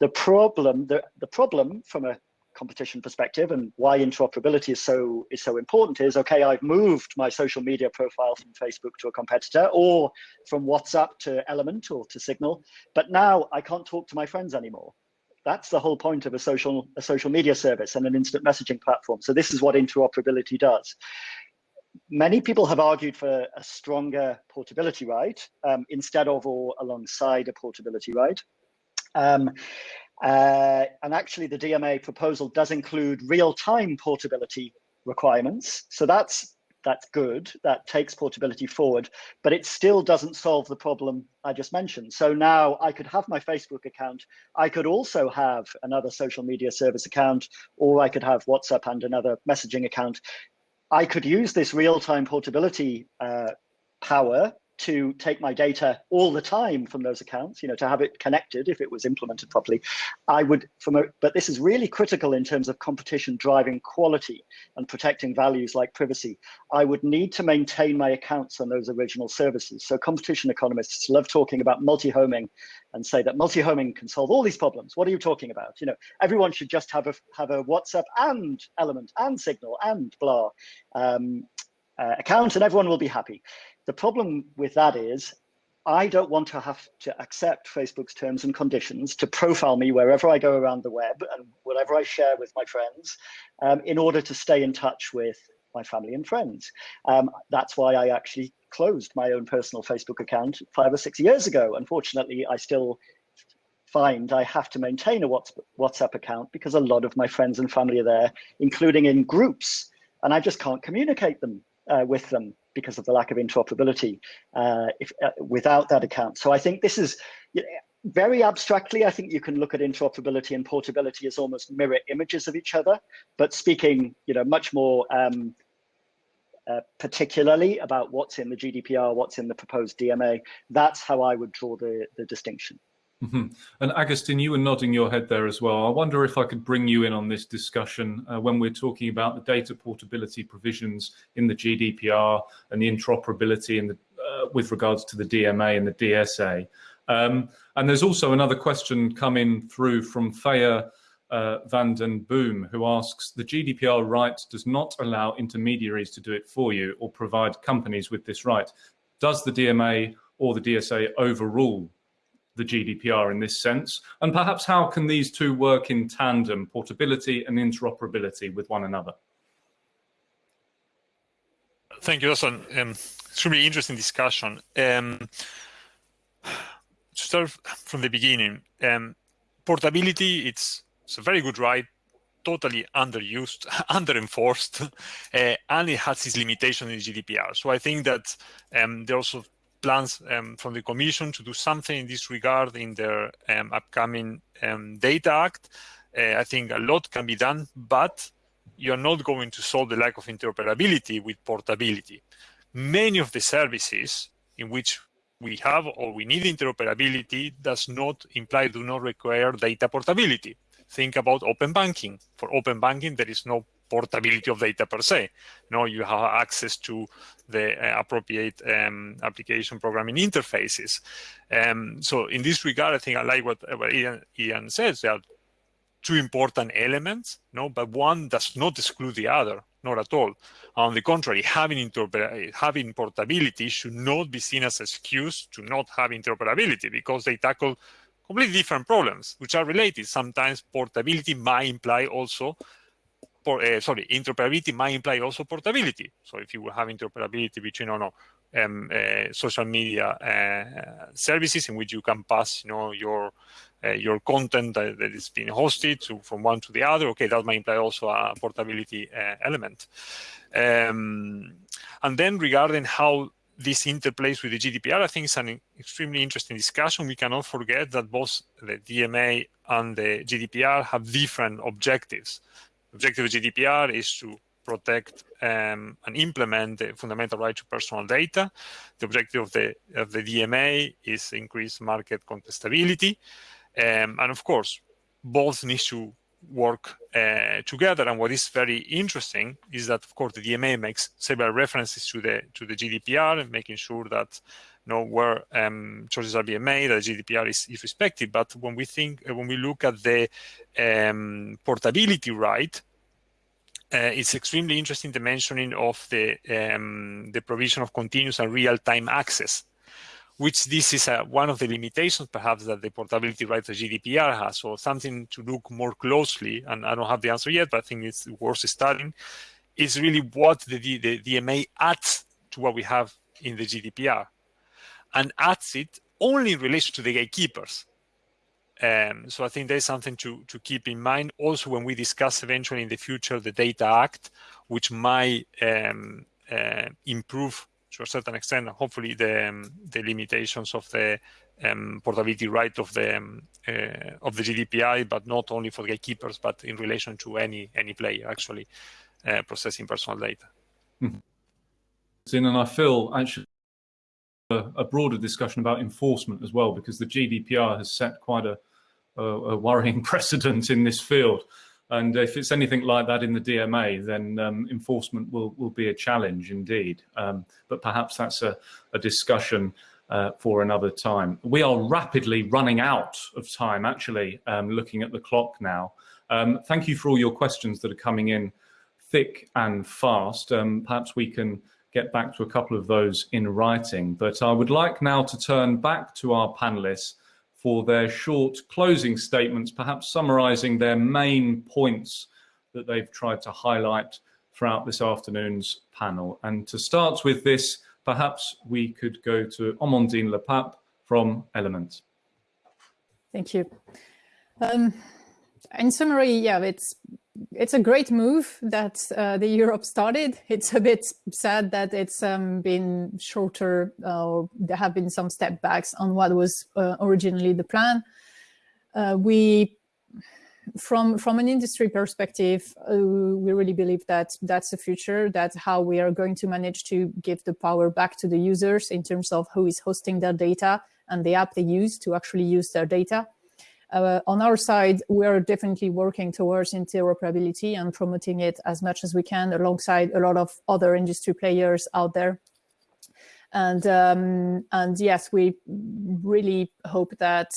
The problem, the, the problem from a competition perspective and why interoperability is so is so important is okay i've moved my social media profile from facebook to a competitor or from whatsapp to element or to signal but now i can't talk to my friends anymore. That's the whole point of a social a social media service and an instant messaging platform. So this is what interoperability does. Many people have argued for a stronger portability right um, instead of or alongside a portability right um, uh, and actually the DMA proposal does include real-time portability requirements. So that's that's good. That takes portability forward, but it still doesn't solve the problem I just mentioned. So now I could have my Facebook account. I could also have another social media service account, or I could have WhatsApp and another messaging account. I could use this real-time portability uh, power to take my data all the time from those accounts, you know, to have it connected if it was implemented properly. I would, from a, but this is really critical in terms of competition driving quality and protecting values like privacy. I would need to maintain my accounts on those original services. So competition economists love talking about multi-homing and say that multi-homing can solve all these problems. What are you talking about? You know, everyone should just have a have a WhatsApp and Element and Signal and blah um, uh, account, and everyone will be happy. The problem with that is I don't want to have to accept Facebook's terms and conditions to profile me wherever I go around the web and whatever I share with my friends um, in order to stay in touch with my family and friends. Um, that's why I actually closed my own personal Facebook account five or six years ago. Unfortunately, I still find I have to maintain a WhatsApp account because a lot of my friends and family are there, including in groups, and I just can't communicate them uh, with them because of the lack of interoperability uh, if, uh, without that account. So I think this is you know, very abstractly, I think you can look at interoperability and portability as almost mirror images of each other, but speaking you know, much more um, uh, particularly about what's in the GDPR, what's in the proposed DMA, that's how I would draw the, the distinction. Mm -hmm. And Agustin, you were nodding your head there as well. I wonder if I could bring you in on this discussion uh, when we're talking about the data portability provisions in the GDPR and the interoperability in the, uh, with regards to the DMA and the DSA. Um, and there's also another question coming through from Thea uh, van den Boom, who asks, the GDPR right does not allow intermediaries to do it for you or provide companies with this right. Does the DMA or the DSA overrule the GDPR in this sense? And perhaps how can these two work in tandem, portability and interoperability with one another? Thank you. An um, extremely interesting discussion. Um, to start from the beginning, um, portability, it's, it's a very good right, totally underused, under-enforced, uh, and it has its limitation in GDPR. So I think that um, there also plans um, from the Commission to do something in this regard in their um, upcoming um, Data Act. Uh, I think a lot can be done, but you're not going to solve the lack of interoperability with portability. Many of the services in which we have or we need interoperability does not imply, do not require data portability. Think about open banking. For open banking, there is no portability of data per se. No, you have access to the uh, appropriate um, application programming interfaces. Um, so in this regard, I think I like what, what Ian, Ian says. There are two important elements, no, but one does not exclude the other, not at all. On the contrary, having, having portability should not be seen as an excuse to not have interoperability because they tackle completely different problems, which are related. Sometimes portability might imply also por, uh, sorry, interoperability might imply also portability. So if you have interoperability between, you know, um, uh, social media uh, services in which you can pass, you know, your your content that, that is being hosted to, from one to the other, okay, that might imply also a portability element. Um, and then regarding how this interplays with the GDPR, I think it's an extremely interesting discussion. We cannot forget that both the DMA and the GDPR have different objectives objective of GDPR is to protect um, and implement the fundamental right to personal data. The objective of the, of the DMA is increase market contestability. Um, and of course, both need to work uh, together. And what is very interesting is that, of course, the DMA makes several references to the to the GDPR and making sure that you know where um, choices are being made, that GDPR is, is respected. But when we think, when we look at the um, portability right, uh, it's extremely interesting the mentioning of the um, the provision of continuous and real-time access, which this is a, one of the limitations perhaps that the portability right of GDPR has. So something to look more closely, and I don't have the answer yet, but I think it's worth studying, is really what the, the DMA adds to what we have in the GDPR, and adds it only in relation to the gatekeepers. Um, so I think there's something to, to keep in mind also when we discuss eventually in the future the Data Act, which might um, uh, improve to a certain extent, hopefully, the um, the limitations of the um, portability right of the um, uh, of the GDPR, but not only for gatekeepers, but in relation to any any player actually uh, processing personal data. Mm -hmm. And I feel actually a, a, broader discussion about enforcement as well, because the GDPR has set quite a, a, a worrying precedent in this field. And if it's anything like that in the DMA, then um, enforcement will, will be a challenge indeed. Um, but perhaps that's a, a discussion uh, for another time. We are rapidly running out of time, actually, um, looking at the clock now. Um, thank you for all your questions that are coming in thick and fast. Um, perhaps we can get back to a couple of those in writing. But I would like now to turn back to our panelists for their short closing statements, perhaps summarizing their main points that they've tried to highlight throughout this afternoon's panel. And to start with this, perhaps we could go to Amandine Le Pape from Element. Thank you. Um, in summary, yeah, it's it's a great move that uh, the Europe started. It's a bit sad that it's um, been shorter uh, there have been some step backs on what was uh, originally the plan. Uh, we, from, from an industry perspective, uh, we really believe that that's the future, that's how we are going to manage to give the power back to the users in terms of who is hosting their data and the app they use to actually use their data. Uh, on our side, we're definitely working towards interoperability and promoting it as much as we can alongside a lot of other industry players out there. And, um, and yes, we really hope that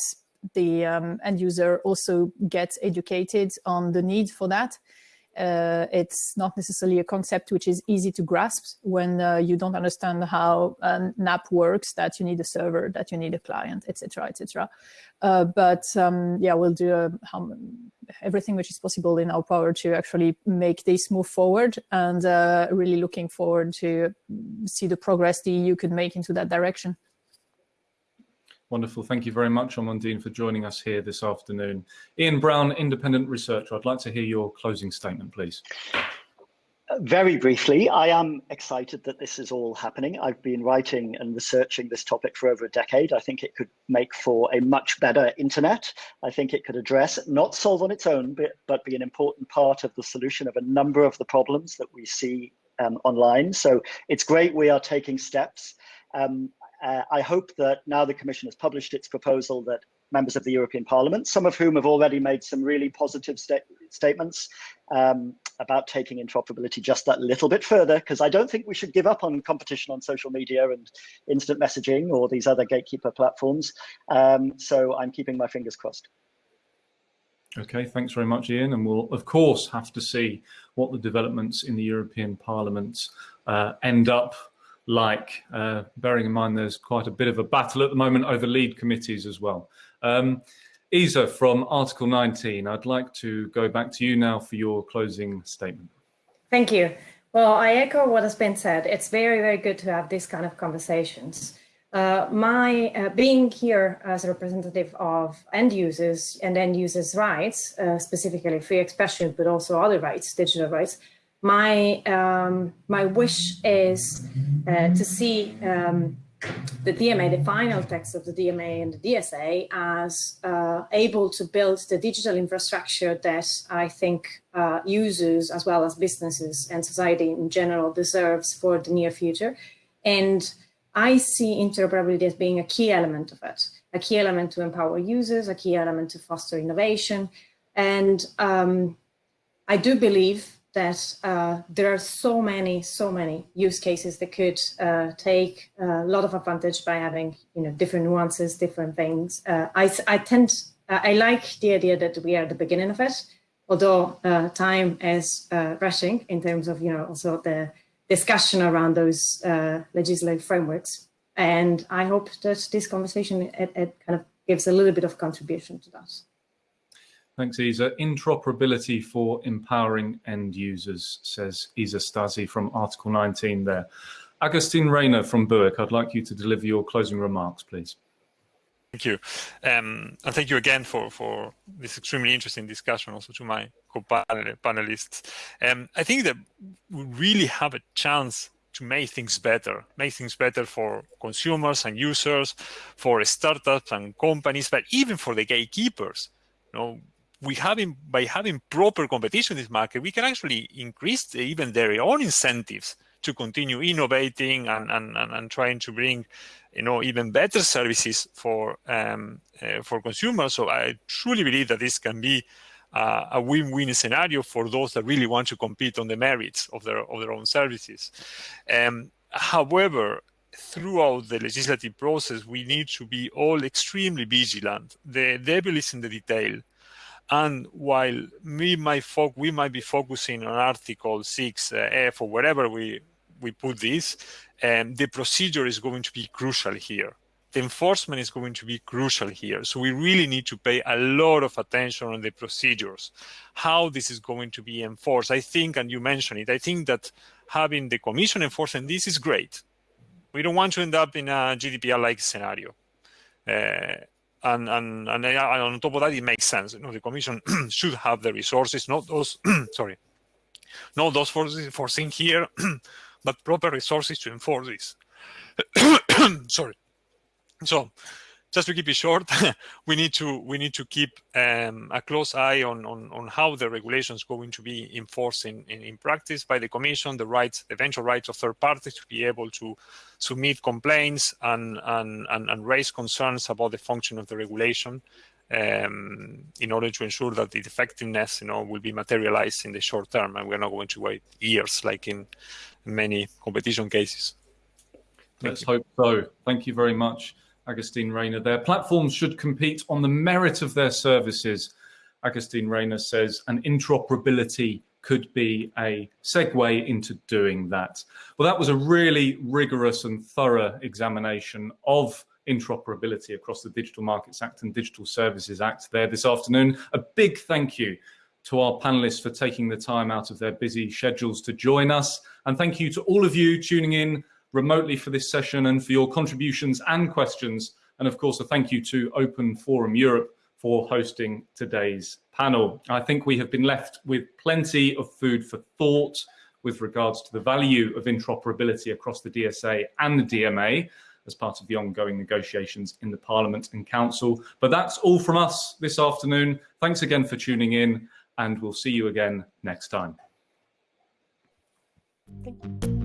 the um, end user also gets educated on the need for that uh, it's not necessarily a concept which is easy to grasp when uh, you don't understand how an app works, that you need a server, that you need a client, etc., etc. Uh, but um, yeah, we'll do how, everything which is possible in our power to actually make this move forward and uh, really looking forward to see the progress the EU could make into that direction. Wonderful. Thank you very much, Amandine, for joining us here this afternoon. Ian Brown, independent researcher. I'd like to hear your closing statement, please. Very briefly, I am excited that this is all happening. I've been writing and researching this topic for over a decade. I think it could make for a much better internet. I think it could address, not solve on its own, but, but be an important part of the solution of a number of the problems that we see um, online. So it's great we are taking steps. Um, uh, I hope that now the Commission has published its proposal that members of the European Parliament, some of whom have already made some really positive sta statements um, about taking interoperability just that little bit further, because I don't think we should give up on competition on social media and instant messaging or these other gatekeeper platforms. Um, so I'm keeping my fingers crossed. Okay, thanks very much, Ian. And we'll, of course, have to see what the developments in the European Parliament uh, end up like, uh, bearing in mind there's quite a bit of a battle at the moment over lead committees as well. Um, Isa from Article 19, I'd like to go back to you now for your closing statement. Thank you. Well, I echo what has been said. It's very, very good to have these kind of conversations. Uh, my uh, being here as a representative of end users and end users' rights, uh, specifically free expression, but also other rights, digital rights, my um, my wish is uh, to see um, the DMA, the final text of the DMA and the DSA as uh, able to build the digital infrastructure that I think uh, users as well as businesses and society in general deserves for the near future. And I see interoperability as being a key element of it, a key element to empower users, a key element to foster innovation. And um, I do believe that uh, there are so many, so many use cases that could uh, take a lot of advantage by having, you know, different nuances, different things. Uh, I, I tend, I like the idea that we are at the beginning of it, although uh, time is uh, rushing in terms of, you know, also the discussion around those uh, legislative frameworks. And I hope that this conversation, it, it kind of gives a little bit of contribution to that. Thanks, Isa. Interoperability for empowering end users, says Isa Stasi from Article 19 there. Agustin Reyna from BEUC, I'd like you to deliver your closing remarks, please. Thank you. Um, and thank you again for, for this extremely interesting discussion, also to my co-panelists. Um, I think that we really have a chance to make things better, make things better for consumers and users, for startups and companies, but even for the gatekeepers. You know, we having by having proper competition in this market, we can actually increase even their own incentives to continue innovating and, and, and, and, trying to bring you know even better services for um, uh, for consumers. So i truly believe that this can be uh, a win-win scenario for those that really want to compete on the merits of their of their own services. Um, however throughout the legislative process we need to be all extremely vigilant. The devil is in the detail and while we might, we might be focusing on Article 6F uh, or wherever we, we put this, um, the procedure is going to be crucial here. The enforcement is going to be crucial here. So we really need to pay a lot of attention on the procedures, how this is going to be enforced. I think, and you mentioned it, I think that having the commission enforcing this is great. We don't want to end up in a GDPR-like scenario. Uh, and and and on top of that, it makes sense. You know, the commission should have the resources, not those sorry, not those forces foreseen here, but proper resources to enforce this. sorry. So just to keep it short, we need to we need to keep um, a close eye on, on on how the regulation is going to be enforced in, in, in practice by the Commission, the rights, the eventual rights of third parties to be able to submit complaints and and and, and raise concerns about the function of the regulation. Um, in order to ensure that the effectiveness, you know, will be materialized in the short term, and we're not going to wait years like in many competition cases. Thank Let's you. hope so. Thank you very much. Agustin Reyna Their Platforms should compete on the merit of their services. Agustin Reyna says, and interoperability could be a segue into doing that. Well, that was a really rigorous and thorough examination of interoperability across the Digital Markets Act and Digital Services Act there this afternoon. A big thank you to our panelists for taking the time out of their busy schedules to join us. And thank you to all of you tuning in remotely for this session and for your contributions and questions. And of course, a thank you to Open Forum Europe for hosting today's panel. I think we have been left with plenty of food for thought with regards to the value of interoperability across the DSA and the DMA as part of the ongoing negotiations in the Parliament and Council. But that's all from us this afternoon. Thanks again for tuning in and we'll see you again next time. Thank you.